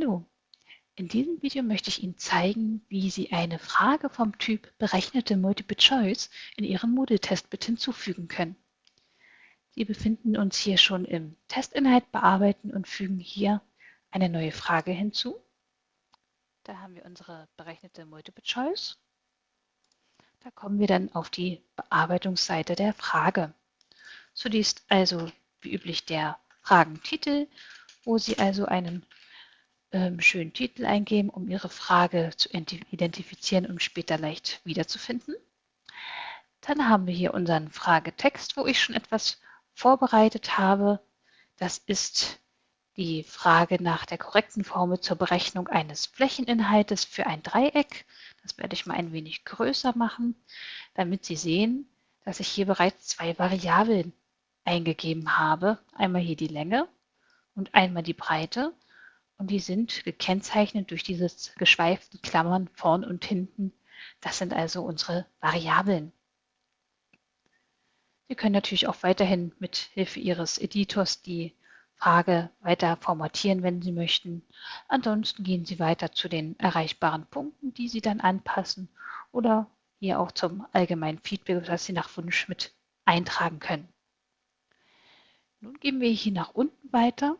Hallo, in diesem Video möchte ich Ihnen zeigen, wie Sie eine Frage vom Typ berechnete Multiple Choice in Ihren Moodle-Test mit hinzufügen können. Sie befinden uns hier schon im Testinhalt bearbeiten und fügen hier eine neue Frage hinzu. Da haben wir unsere berechnete Multiple Choice. Da kommen wir dann auf die Bearbeitungsseite der Frage. Zunächst also wie üblich der Fragentitel, wo Sie also einen ähm, schönen Titel eingeben, um Ihre Frage zu identifizieren und später leicht wiederzufinden. Dann haben wir hier unseren Fragetext, wo ich schon etwas vorbereitet habe. Das ist die Frage nach der korrekten Formel zur Berechnung eines Flächeninhaltes für ein Dreieck. Das werde ich mal ein wenig größer machen, damit Sie sehen, dass ich hier bereits zwei Variablen eingegeben habe. Einmal hier die Länge und einmal die Breite und die sind gekennzeichnet durch dieses geschweiften Klammern vorn und hinten. Das sind also unsere Variablen. Sie können natürlich auch weiterhin mit Hilfe Ihres Editors die Frage weiter formatieren, wenn Sie möchten. Ansonsten gehen Sie weiter zu den erreichbaren Punkten, die Sie dann anpassen oder hier auch zum allgemeinen Feedback, das Sie nach Wunsch mit eintragen können. Nun gehen wir hier nach unten weiter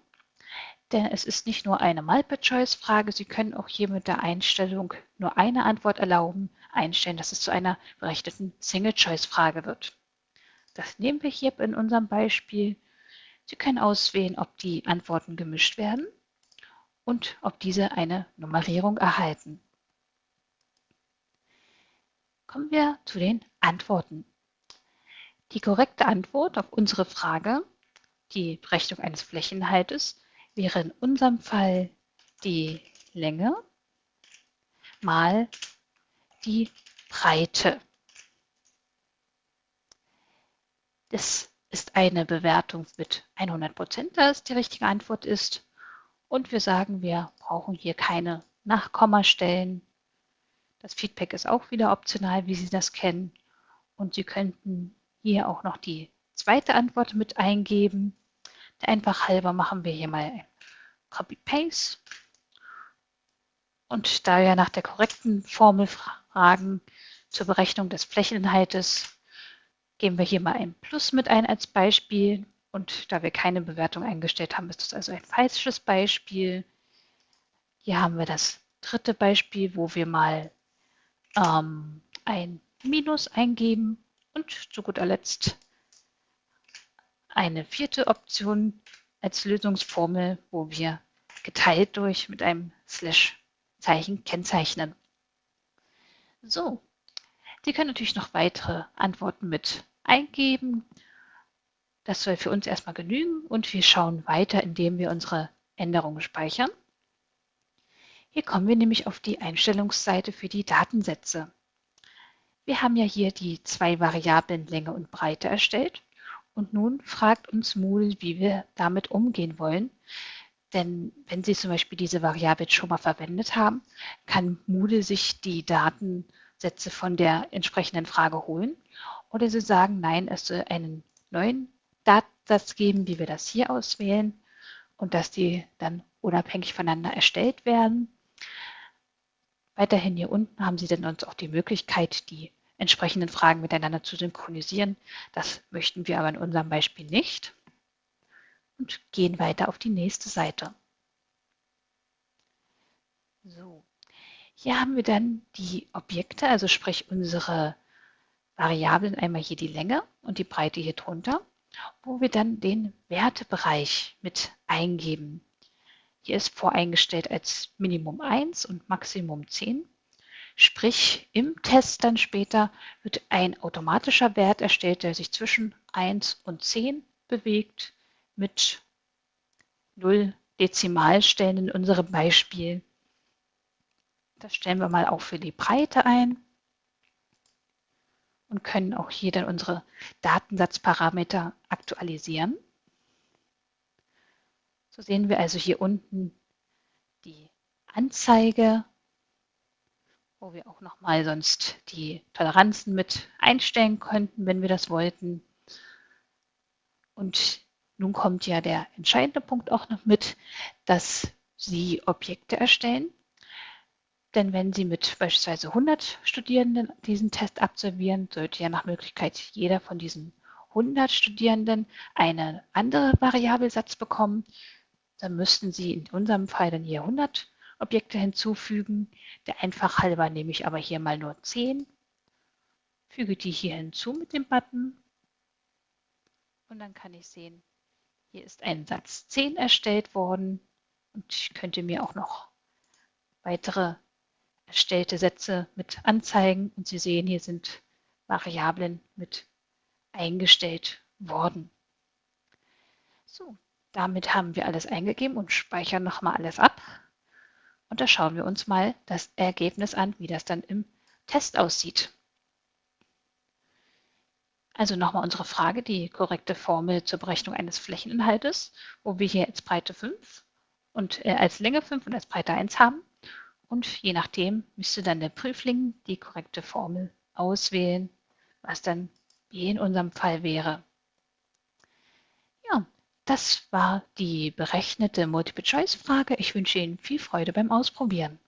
denn es ist nicht nur eine Multiple-Choice-Frage. Sie können auch hier mit der Einstellung nur eine Antwort erlauben, einstellen, dass es zu einer berechneten Single-Choice-Frage wird. Das nehmen wir hier in unserem Beispiel. Sie können auswählen, ob die Antworten gemischt werden und ob diese eine Nummerierung erhalten. Kommen wir zu den Antworten. Die korrekte Antwort auf unsere Frage, die Berechnung eines Flächenhaltes, wäre in unserem Fall die Länge mal die Breite. Das ist eine Bewertung mit 100 Prozent, da es die richtige Antwort ist. Und wir sagen, wir brauchen hier keine Nachkommastellen. Das Feedback ist auch wieder optional, wie Sie das kennen. Und Sie könnten hier auch noch die zweite Antwort mit eingeben. Der einfach halber machen wir hier mal Copy-Paste. Und da wir nach der korrekten Formel fragen zur Berechnung des Flächeninhaltes, geben wir hier mal ein Plus mit ein als Beispiel. Und da wir keine Bewertung eingestellt haben, ist das also ein falsches Beispiel. Hier haben wir das dritte Beispiel, wo wir mal ähm, ein Minus eingeben und zu guter Letzt eine vierte Option als Lösungsformel, wo wir geteilt durch mit einem Slash-Zeichen kennzeichnen. So, Sie können natürlich noch weitere Antworten mit eingeben. Das soll für uns erstmal genügen und wir schauen weiter, indem wir unsere Änderungen speichern. Hier kommen wir nämlich auf die Einstellungsseite für die Datensätze. Wir haben ja hier die zwei Variablen Länge und Breite erstellt und nun fragt uns Moodle, wie wir damit umgehen wollen. Denn wenn Sie zum Beispiel diese Variable schon mal verwendet haben, kann Moodle sich die Datensätze von der entsprechenden Frage holen. Oder Sie sagen, nein, es soll einen neuen Datensatz geben, wie wir das hier auswählen und dass die dann unabhängig voneinander erstellt werden. Weiterhin hier unten haben Sie dann uns auch die Möglichkeit, die entsprechenden Fragen miteinander zu synchronisieren. Das möchten wir aber in unserem Beispiel nicht und gehen weiter auf die nächste Seite. So, hier haben wir dann die Objekte, also sprich unsere Variablen, einmal hier die Länge und die Breite hier drunter, wo wir dann den Wertebereich mit eingeben. Hier ist voreingestellt als Minimum 1 und Maximum 10. Sprich, im Test dann später wird ein automatischer Wert erstellt, der sich zwischen 1 und 10 bewegt mit 0 Dezimalstellen in unserem Beispiel. Das stellen wir mal auch für die Breite ein und können auch hier dann unsere Datensatzparameter aktualisieren. So sehen wir also hier unten die Anzeige wo wir auch nochmal sonst die Toleranzen mit einstellen könnten, wenn wir das wollten. Und nun kommt ja der entscheidende Punkt auch noch mit, dass Sie Objekte erstellen. Denn wenn Sie mit beispielsweise 100 Studierenden diesen Test absolvieren, sollte ja nach Möglichkeit jeder von diesen 100 Studierenden einen anderen Variabelsatz bekommen. Dann müssten Sie in unserem Fall dann hier 100 Objekte hinzufügen. Der einfach halber nehme ich aber hier mal nur 10, füge die hier hinzu mit dem Button und dann kann ich sehen, hier ist ein Satz 10 erstellt worden und ich könnte mir auch noch weitere erstellte Sätze mit anzeigen und Sie sehen, hier sind Variablen mit eingestellt worden. So, damit haben wir alles eingegeben und speichern nochmal alles ab. Und da schauen wir uns mal das Ergebnis an, wie das dann im Test aussieht. Also nochmal unsere Frage, die korrekte Formel zur Berechnung eines Flächeninhaltes, wo wir hier als Breite 5 und äh, als Länge 5 und als Breite 1 haben. Und je nachdem müsste dann der Prüfling die korrekte Formel auswählen, was dann wie in unserem Fall wäre. Das war die berechnete Multiple-Choice-Frage. Ich wünsche Ihnen viel Freude beim Ausprobieren.